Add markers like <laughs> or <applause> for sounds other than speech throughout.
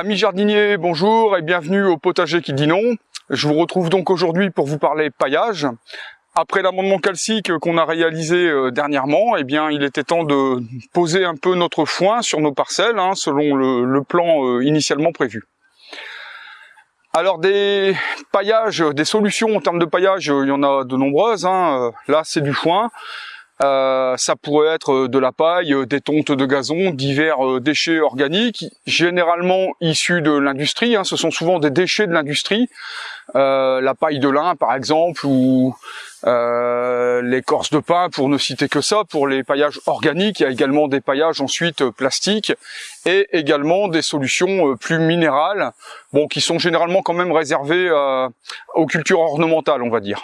Amis jardiniers, bonjour et bienvenue au potager qui dit non. Je vous retrouve donc aujourd'hui pour vous parler paillage. Après l'amendement calcique qu'on a réalisé euh, dernièrement, eh bien, il était temps de poser un peu notre foin sur nos parcelles, hein, selon le, plan euh, initialement prévu. Alors des paillages, des solutions en termes de paillage, il y en a de nombreuses. Hein. Là, c'est du foin. Euh, ça pourrait être euh, de la paille, euh, des tontes de gazon, divers déchets organiques, généralement issus de l'industrie. Hein, ce sont souvent des déchets de l'industrie, la paille de lin par exemple, ou l'écorce de pin, pour ne citer que ça. Pour les paillages organiques, il y a également des paillages ensuite plastiques et également des solutions plus minérales, bon, qui sont généralement quand même réservées aux cultures ornementales, on va dire.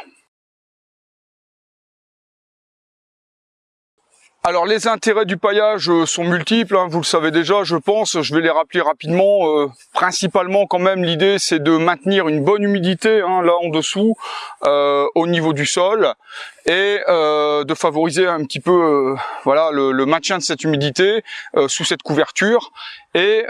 Alors les intérêts du paillage euh, sont multiples, hein, vous le savez déjà je pense, je vais les rappeler rapidement. Euh, principalement quand même l'idée c'est de maintenir une bonne humidité hein, là en dessous euh, au niveau du sol et de favoriser un petit peu voilà le, maintien de cette humidité sous cette couverture et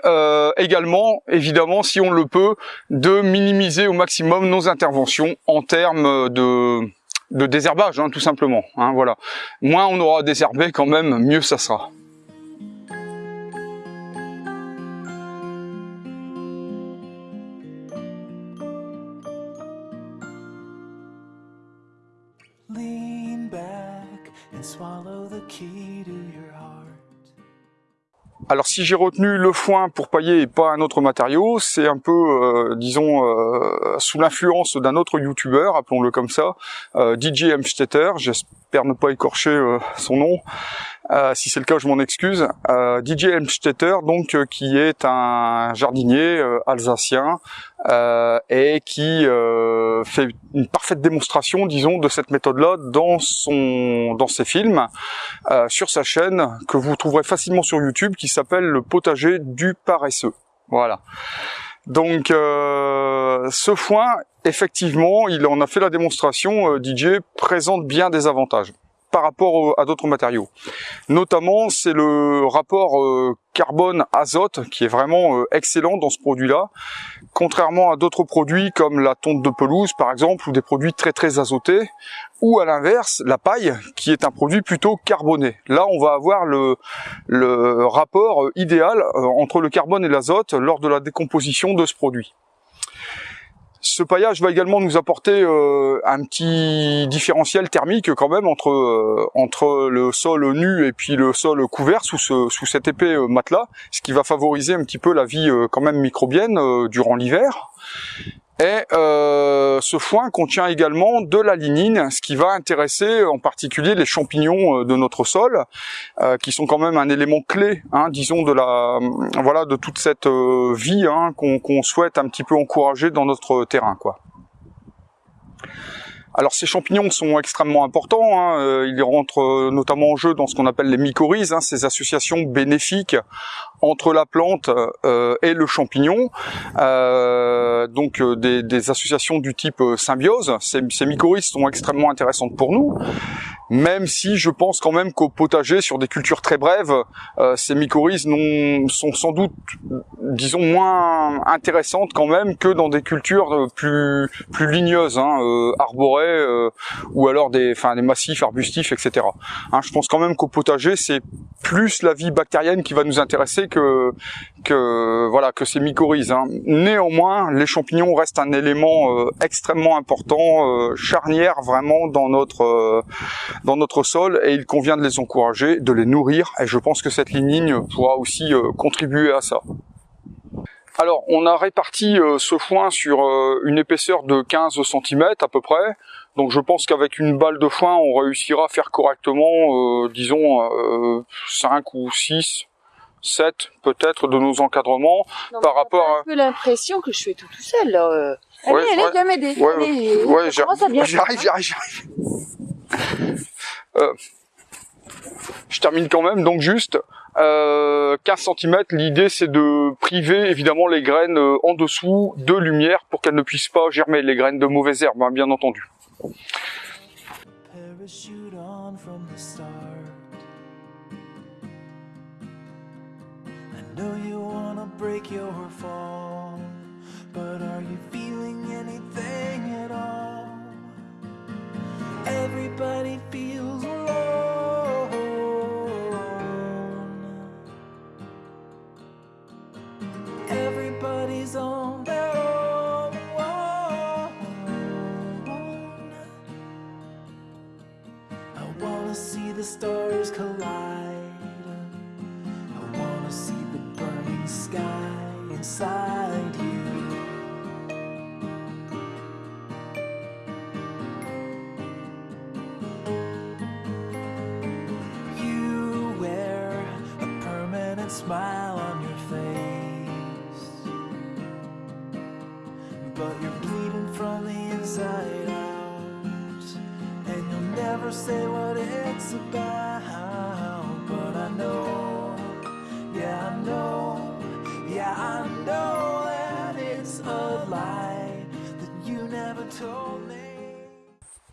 également évidemment si on le peut de minimiser au maximum nos interventions en termes de de désherbage, hein, tout simplement. Hein, voilà. Moins on aura désherbé quand même, mieux ça sera. Alors si j'ai retenu le foin pour pailler et pas un autre matériau, c'est un peu, euh, disons, euh, sous l'influence d'un autre youtubeur, appelons-le comme ça, euh, DJ Hemstetter, j'espère ne pas écorcher son nom, euh, si c'est le cas, je m'en excuse. Euh, DJ Helmstetter, donc, euh, qui est un jardinier alsacien et qui fait une parfaite démonstration, disons, de cette méthode-là dans son, dans ses films, sur sa chaîne que vous trouverez facilement sur YouTube, qui s'appelle le potager du paresseux. Voilà. Donc, ce foin, effectivement, il en a fait la démonstration. DJ présente bien des avantages par rapport à d'autres matériaux. Notamment, c'est le rapport euh, carbone-azote qui est vraiment euh, excellent dans ce produit-là, contrairement à d'autres produits comme la tonte de pelouse par exemple, ou des produits très très azotés, ou à l'inverse, la paille qui est un produit plutôt carboné. Là, on va avoir le, rapport idéal euh, entre le carbone et l'azote lors de la décomposition de ce produit. Ce paillage va également nous apporter euh, un petit différentiel thermique quand même entre euh, entre le sol nu et puis le sol couvert sous ce, sous cet épais euh, matelas, ce qui va favoriser un petit peu la vie quand même microbienne durant l'hiver. Et euh, ce foin contient également de la lignine, ce qui va intéresser en particulier les champignons euh, de notre sol, euh, qui sont quand même un élément clé, hein, disons, de la voilà de toute cette vie hein, qu'on souhaite un petit peu encourager dans notre terrain, quoi. Alors ces champignons sont extrêmement importants, hein. Euh, ils rentrent euh, notamment en jeu dans ce qu'on appelle les mycorhizes, hein, ces associations bénéfiques entre la plante euh, et le champignon, donc des, associations du type symbiose. Ces, ces mycorhizes sont extrêmement intéressantes pour nous, même si je pense quand même qu'au potager, sur des cultures très brèves, ces mycorhizes sont sans doute, disons, moins intéressantes quand même que dans des cultures plus, plus ligneuses, hein, arborées, euh, ou alors des, enfin des massifs arbustifs, etc. Hein, je pense quand même qu'au potager, c'est plus la vie bactérienne qui va nous intéresser que que voilà que ces mycorhizes. Hein. Néanmoins, les champignons restent un élément euh, extrêmement important, euh, charnière vraiment dans notre dans notre sol, et il convient de les encourager, de les nourrir. Et je pense que cette lignine pourra aussi contribuer à ça. Alors, on a réparti euh, ce foin sur euh, une épaisseur de 15 cm à peu près. Donc je pense qu'avec une balle de foin, on réussira à faire correctement, euh, disons, 5 ou 6, 7 peut-être de nos encadrements par rapport à... un peu l'impression que je fais tout tout seul. Là. Allez, allez, viens m'aider. Ouais, ouais, j'arrive, j'arrive, j'arrive. Je termine quand même, donc juste, euh, 15 cm, l'idée c'est de priver évidemment les graines euh, en dessous de lumière pour qu'elles ne puissent pas germer, les graines de mauvaises herbes, hein, bien entendu. but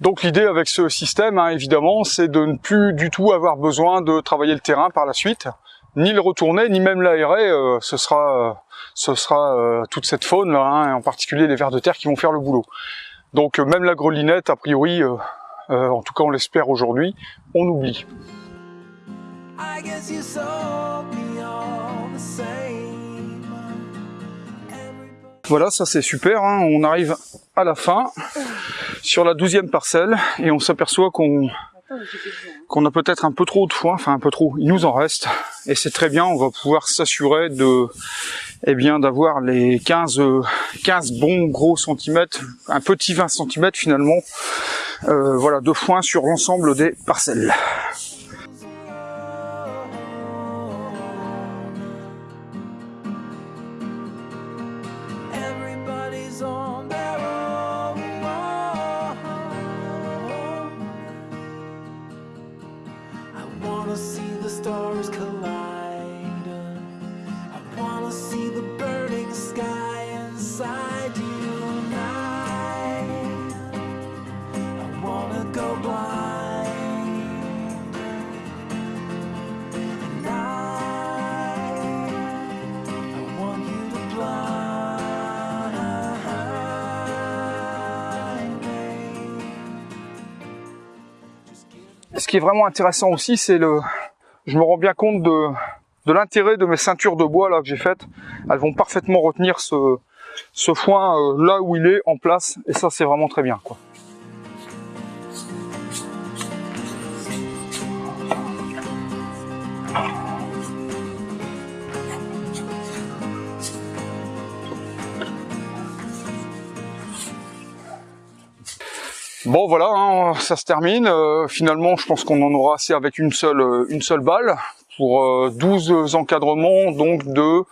Donc l'idée avec ce système, hein, évidemment, c'est de ne plus du tout avoir besoin de travailler le terrain par la suite, ni le retourner, ni même l'aérer. euh, ce sera, euh, euh, toute cette faune, hein, en particulier les vers de terre qui vont faire le boulot. Donc même la grelinette, a priori, en tout cas on l'espère aujourd'hui, on oublie. Voilà, ça c'est super. hein. On arrive à la fin sur la douzième parcelle et on s'aperçoit qu'on qu'on a peut-être un peu trop de foin, enfin un peu trop. Il nous en reste et c'est très bien. On va pouvoir s'assurer de, eh bien, d'avoir les 15, euh, 15 bons gros centimètres, un petit 20 centimètres finalement, euh, voilà, de foin sur l'ensemble des parcelles. Qui est vraiment intéressant aussi, c'est le, je me rends bien compte de, l'intérêt de mes ceintures de bois là que j'ai faites. Elles vont parfaitement retenir ce, ce foin euh, là où il est en place et ça c'est vraiment très bien quoi. Bon voilà, hein, ça se termine. Euh, finalement, je pense qu'on en aura assez avec une seule, euh, balle pour euh, 12 encadrements, donc de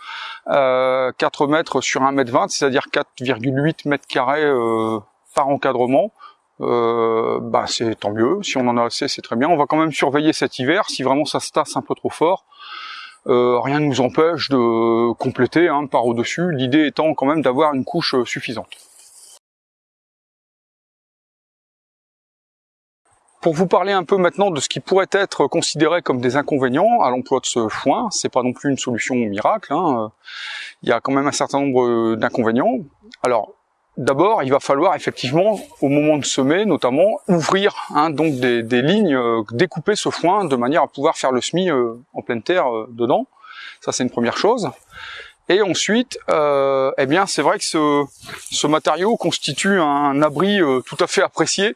euh, 4 mètres sur 1 mètre 20, c'est-à-dire 4,8 mètres carrés euh, par encadrement. Euh, bah c'est tant mieux. Si on en a assez, c'est très bien. On va quand même surveiller cet hiver. Si vraiment ça se tasse un peu trop fort, euh, rien ne nous empêche de compléter hein, par au-dessus. L'idée étant quand même d'avoir une couche euh, suffisante. Pour vous parler un peu maintenant de ce qui pourrait être considéré comme des inconvénients à l'emploi de ce foin, c'est pas non plus une solution miracle. hein. Il y a quand même un certain nombre d'inconvénients. Alors, d'abord, il va falloir effectivement, au moment de semer, notamment ouvrir hein, donc des, lignes, euh, découper ce foin de manière à pouvoir faire le semis euh, en pleine terre euh, dedans. Ça, c'est une première chose. Et ensuite, eh bien, c'est vrai que ce, matériau constitue un abri tout à fait apprécié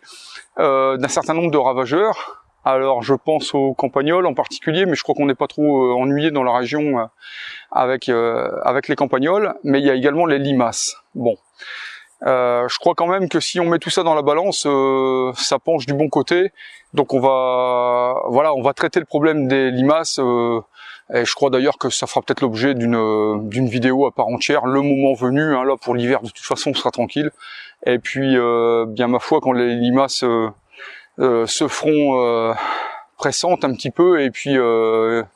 euh, d'un certain nombre de ravageurs. Alors je pense aux campagnols en particulier, mais je crois qu'on n'est pas trop euh, ennuyé dans la région euh, avec euh, avec les campagnols. Mais il y a également les limaces. Bon, Euh, je crois quand même que si on met tout ça dans la balance, ça penche du bon côté. Donc on va voilà, on va traiter le problème des limaces. Et je crois d'ailleurs que ça fera peut-être l'objet d'une euh, d'une vidéo à part entière, le moment venu. Hein, là pour l'hiver, de toute façon, on sera tranquille. Et puis, euh, bien ma foi, quand les limaces euh, euh, se feront euh, pressantes un petit peu, et puis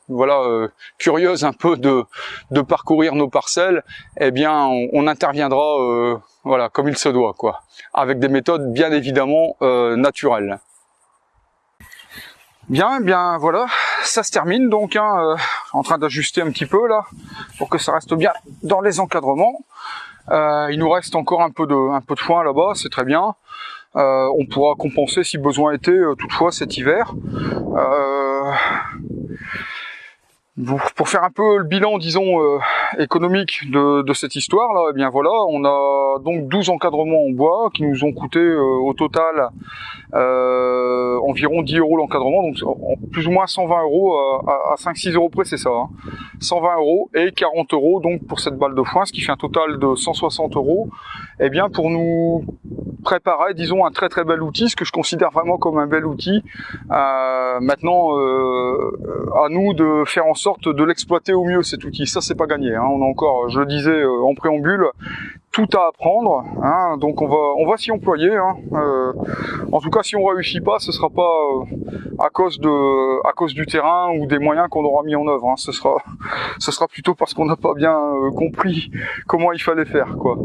voilà, curieuses un peu de, de parcourir nos parcelles, eh bien, on, interviendra, voilà, comme il se doit, quoi, avec des méthodes bien évidemment naturelles. Bien, bien voilà, ça se termine donc. Hein, en train d'ajuster un petit peu là pour que ça reste bien dans les encadrements. Euh, il nous reste encore un peu de, foin là-bas, c'est très bien. Euh, on pourra compenser si besoin était euh, toutefois cet hiver. Pour faire un peu le bilan, disons, euh, économique de, cette histoire là, eh bien voilà, on a donc 12 encadrements en bois qui nous ont coûté euh, au total euh, environ 10 euros l'encadrement, donc plus ou moins 120 euros à, à 5-6 euros près, c'est ça. Hein. 120 euros et 40 euros donc pour cette balle de foin, ce qui fait un total de 160 euros. Eh bien pour nous préparer, disons, un très très bel outil, ce que je considère vraiment comme un bel outil. Maintenant, à nous de faire en sorte de l'exploiter au mieux cet outil. Ça, c'est pas gagné. Hein. On a encore, je le disais euh, en préambule, tout à apprendre. Hein. Donc on va, on va s'y employer. Hein. Euh, en tout cas, si on réussit pas, ce sera pas euh, à cause de, à cause du terrain ou des moyens qu'on aura mis en œuvre. Ce sera, <laughs> ce sera plutôt parce qu'on n'a pas bien compris comment il fallait faire. Quoi.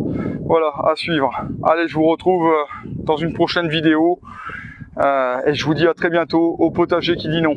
Voilà, à suivre. Allez, je vous retrouve dans une prochaine vidéo. et je vous dis à très bientôt au potager qui dit non.